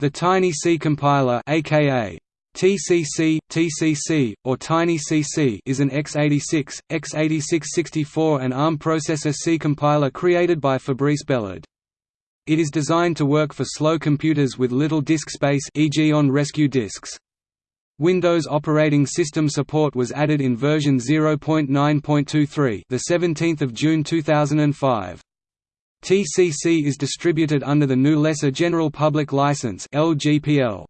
The Tiny C compiler aka TCC, TCC, or Tiny CC is an x86, x86-64 and ARM processor C compiler created by Fabrice Bellard. It is designed to work for slow computers with little disk space e.g. on rescue disks. Windows operating system support was added in version 0.9.23, the 17th of June 2005. TCC is distributed under the new Lesser General Public License (LGPL).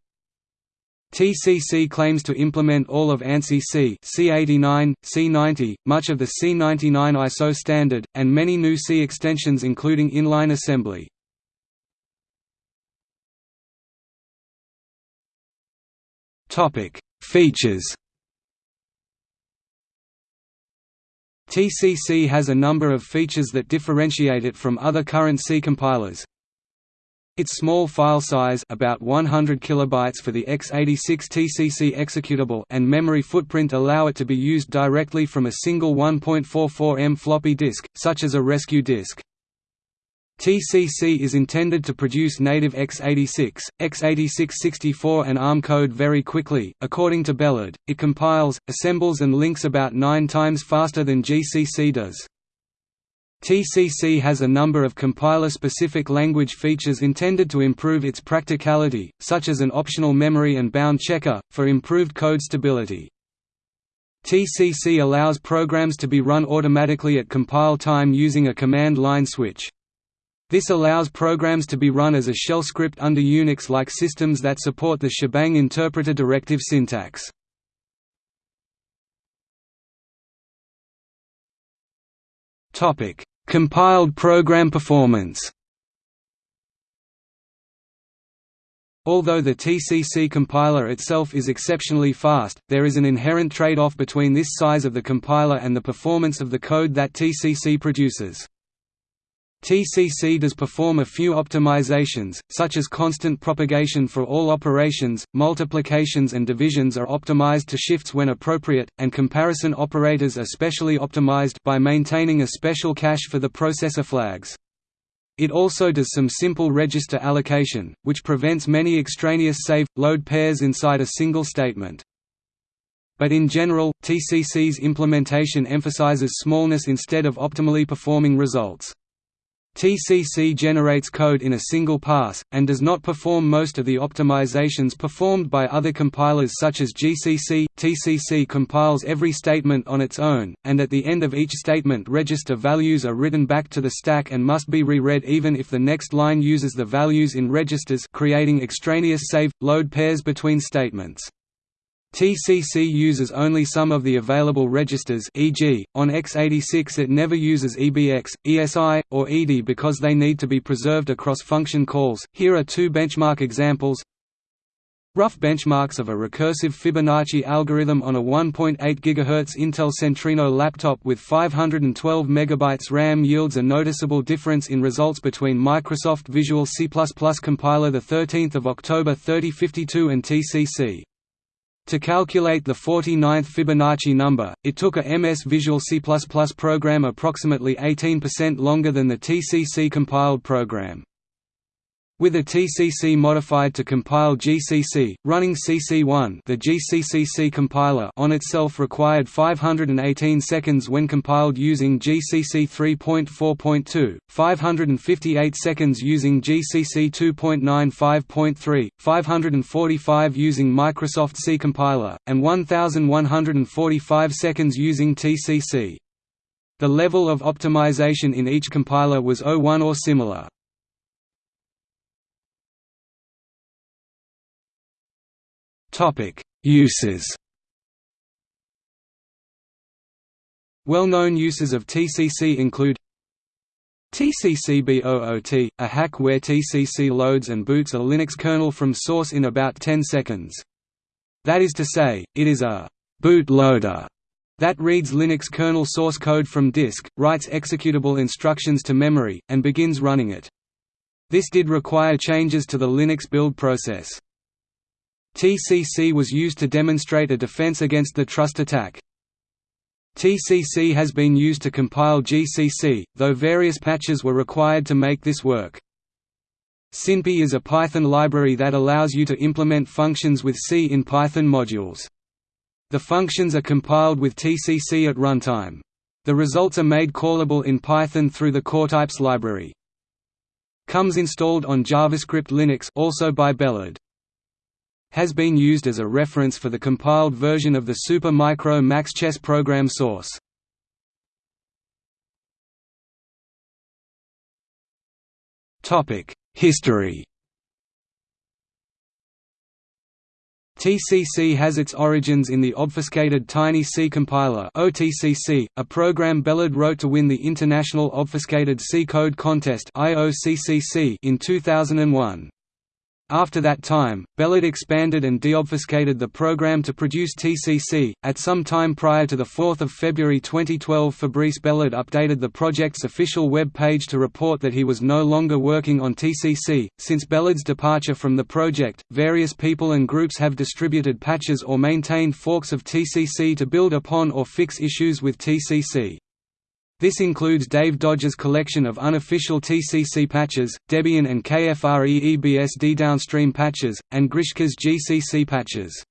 TCC claims to implement all of ANSI C, C89, C90, much of the C99 ISO standard, and many new C extensions including inline assembly. Features TCC has a number of features that differentiate it from other current C compilers, its small file size about 100 kilobytes for the x86 TCC executable and memory footprint allow it to be used directly from a single 1.44 m floppy disk, such as a rescue disk. TCC is intended to produce native x86, x86-64 and ARM code very quickly. According to Bellard, it compiles, assembles and links about 9 times faster than GCC does. TCC has a number of compiler-specific language features intended to improve its practicality, such as an optional memory and bound checker, for improved code stability. TCC allows programs to be run automatically at compile time using a command line switch. This allows programs to be run as a shell script under Unix-like systems that support the shebang interpreter directive syntax. Topic: Compiled program performance Although the TCC compiler itself is exceptionally fast, there is an inherent trade-off between this size of the compiler and the performance of the code that TCC produces. TCC does perform a few optimizations, such as constant propagation for all operations, multiplications and divisions are optimized to shifts when appropriate, and comparison operators are specially optimized by maintaining a special cache for the processor flags. It also does some simple register allocation, which prevents many extraneous save-load pairs inside a single statement. But in general, TCC's implementation emphasizes smallness instead of optimally performing results. TCC generates code in a single pass, and does not perform most of the optimizations performed by other compilers such as GCC. TCC compiles every statement on its own, and at the end of each statement register values are written back to the stack and must be re-read even if the next line uses the values in registers creating extraneous save-load pairs between statements. TCC uses only some of the available registers e.g., on x86 it never uses EBX, ESI, or ED because they need to be preserved across function calls. Here are two benchmark examples. Rough benchmarks of a recursive Fibonacci algorithm on a 1.8 GHz Intel Centrino laptop with 512 MB RAM yields a noticeable difference in results between Microsoft Visual C++ compiler 13 October 3052 and TCC. To calculate the 49th Fibonacci number, it took a MS Visual C++ program approximately 18% longer than the TCC compiled program. With a TCC modified to compile GCC, running CC1 the GCCC compiler on itself required 518 seconds when compiled using GCC 3.4.2, 558 seconds using GCC 2.95.3, 545 using Microsoft C compiler, and 1145 seconds using TCC. The level of optimization in each compiler was O1 or similar. Uses. Well-known uses of TCC include TCCBOOT, a hack where TCC loads and boots a Linux kernel from source in about 10 seconds. That is to say, it is a boot loader that reads Linux kernel source code from disk, writes executable instructions to memory, and begins running it. This did require changes to the Linux build process. TCC was used to demonstrate a defense against the trust attack. TCC has been used to compile GCC, though various patches were required to make this work. Cinpy is a Python library that allows you to implement functions with C in Python modules. The functions are compiled with TCC at runtime. The results are made callable in Python through the CoreTypes library. Comes installed on JavaScript Linux also by Bellard. Has been used as a reference for the compiled version of the Super Micro Max Chess program source. History TCC has its origins in the obfuscated Tiny C compiler OTCC, a program Bellard wrote to win the International Obfuscated C Code Contest in 2001. After that time, Bellard expanded and deobfuscated the program to produce TCC. At some time prior to 4 February 2012, Fabrice Bellard updated the project's official web page to report that he was no longer working on TCC. Since Bellard's departure from the project, various people and groups have distributed patches or maintained forks of TCC to build upon or fix issues with TCC. This includes Dave Dodge's collection of unofficial TCC patches, Debian and KFREEBSD downstream patches, and Grischka's GCC patches.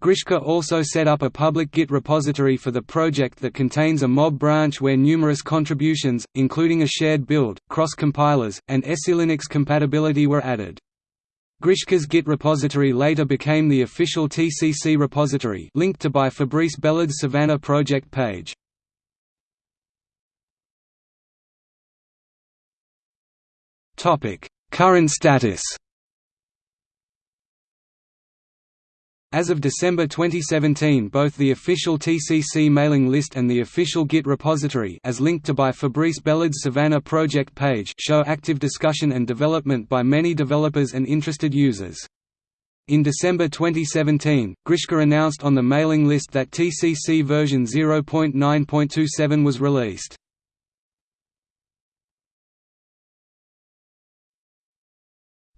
Grischka also set up a public Git repository for the project that contains a mob branch where numerous contributions, including a shared build, cross-compilers, and SELinux compatibility were added. Grischka's Git repository later became the official TCC repository linked to by Fabrice Bellard's Savannah project page. Current status As of December 2017 both the official TCC mailing list and the official Git repository as linked to by Fabrice Bellard's Savannah project page show active discussion and development by many developers and interested users. In December 2017, Grischka announced on the mailing list that TCC version 0.9.27 was released.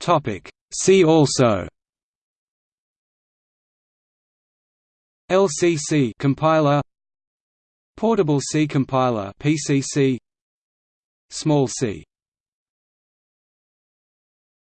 Topic. See also. LCC compiler. Portable C compiler PCC Small C